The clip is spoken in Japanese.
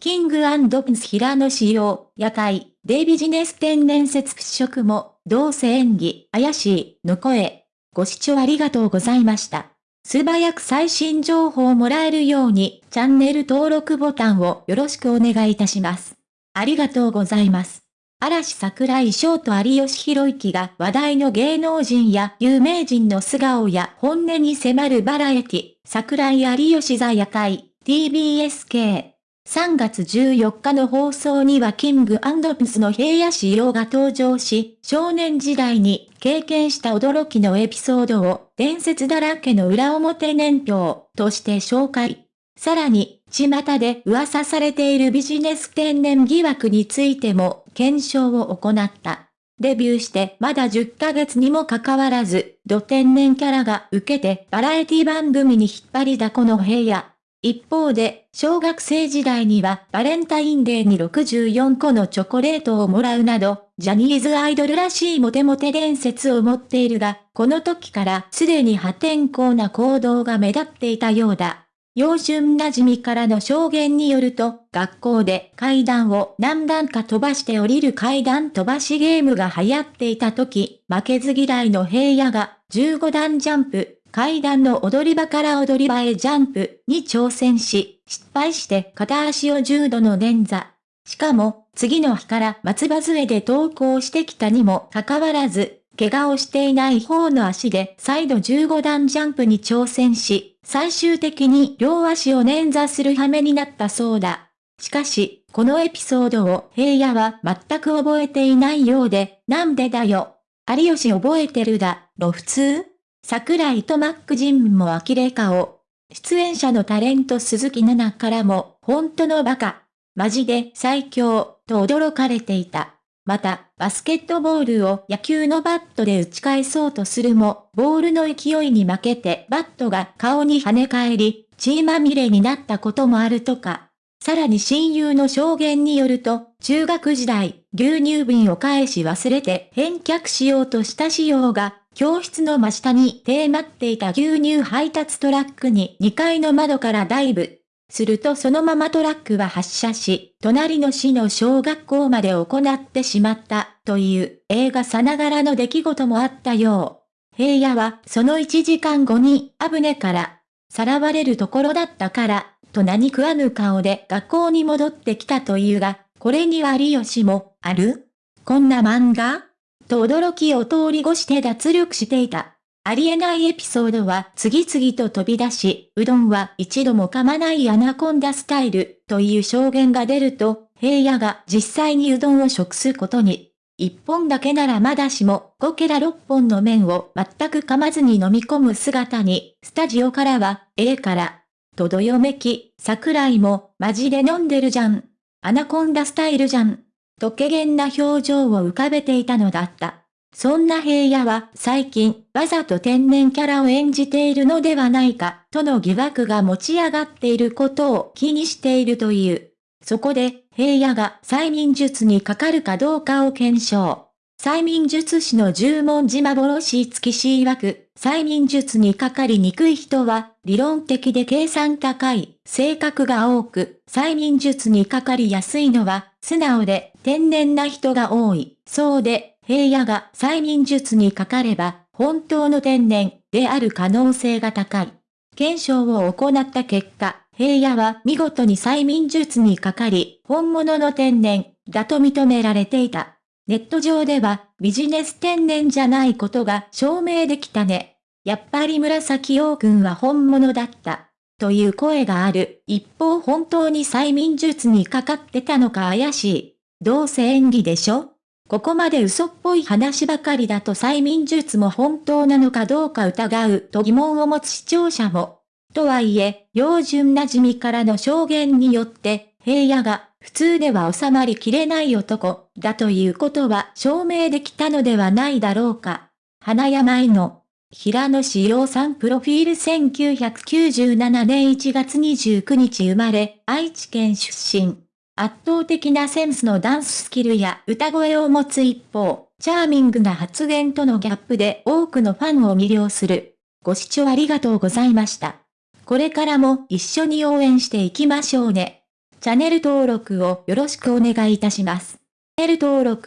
キングプンス平野仕様、夜会、でビジネス天然説払拭も、どうせ演技、怪しい、の声。ご視聴ありがとうございました。素早く最新情報をもらえるように、チャンネル登録ボタンをよろしくお願いいたします。ありがとうございます。嵐桜井翔と有吉弘行が話題の芸能人や有名人の素顔や本音に迫るバラエティ、桜井有吉座夜会、TBSK。3月14日の放送にはキングプスの平野仕様が登場し、少年時代に経験した驚きのエピソードを伝説だらけの裏表年表として紹介。さらに、巷で噂されているビジネス天然疑惑についても検証を行った。デビューしてまだ10ヶ月にもかかわらず、土天然キャラが受けてバラエティ番組に引っ張りだこの平野。一方で、小学生時代にはバレンタインデーに64個のチョコレートをもらうなど、ジャニーズアイドルらしいモテモテ伝説を持っているが、この時からすでに破天荒な行動が目立っていたようだ。幼春馴染みからの証言によると、学校で階段を何段か飛ばして降りる階段飛ばしゲームが流行っていた時、負けず嫌いの平野が15段ジャンプ、階段の踊り場から踊り場へジャンプに挑戦し、失敗して片足を重度の捻挫。しかも、次の日から松葉杖で登校してきたにもかかわらず、怪我をしていない方の足で再度15段ジャンプに挑戦し、最終的に両足を捻挫する羽目になったそうだ。しかし、このエピソードを平野は全く覚えていないようで、なんでだよ。有吉覚えてるだ、ろ普通？桜井とマックジンも呆れ顔。出演者のタレント鈴木奈々からも、本当のバカ。マジで最強、と驚かれていた。また、バスケットボールを野球のバットで打ち返そうとするも、ボールの勢いに負けてバットが顔に跳ね返り、血まみれになったこともあるとか。さらに親友の証言によると、中学時代、牛乳瓶を返し忘れて返却しようとした仕様が、教室の真下に停まっていた牛乳配達トラックに2階の窓からダイブ。するとそのままトラックは発車し、隣の市の小学校まで行ってしまったという映画さながらの出来事もあったよう。平野はその1時間後に危ねからさらわれるところだったから、と何食わぬ顔で学校に戻ってきたというが、これには有吉も、ある？こんな漫画？と驚きを通り越して脱力していた。ありえないエピソードは次々と飛び出し、うどんは一度も噛まないアナコンダスタイルという証言が出ると、平野が実際にうどんを食すことに。一本だけならまだしも、5から6本の麺を全く噛まずに飲み込む姿に、スタジオからは、ええから。とどよめき、桜井も、マジで飲んでるじゃん。アナコンダスタイルじゃん。とけげんな表情を浮かべていたのだった。そんな平野は最近わざと天然キャラを演じているのではないかとの疑惑が持ち上がっていることを気にしているという。そこで平野が催眠術にかかるかどうかを検証。催眠術師の十文字幻月し曰く、催眠術にかかりにくい人は、理論的で計算高い、性格が多く、催眠術にかかりやすいのは、素直で天然な人が多い。そうで、平野が催眠術にかかれば、本当の天然である可能性が高い。検証を行った結果、平野は見事に催眠術にかかり、本物の天然だと認められていた。ネット上ではビジネス天然じゃないことが証明できたね。やっぱり紫陽君は本物だった。という声がある。一方本当に催眠術にかかってたのか怪しい。どうせ演技でしょ？ここまで嘘っぽい話ばかりだと催眠術も本当なのかどうか疑うと疑問を持つ視聴者も。とはいえ、標準馴染みからの証言によって、平野が普通では収まりきれない男だということは証明できたのではないだろうか。花山井の平野志陽さんプロフィール1997年1月29日生まれ、愛知県出身。圧倒的なセンスのダンススキルや歌声を持つ一方、チャーミングな発言とのギャップで多くのファンを魅了する。ご視聴ありがとうございました。これからも一緒に応援していきましょうね。チャンネル登録をよろしくお願いいたします。チャンネル登録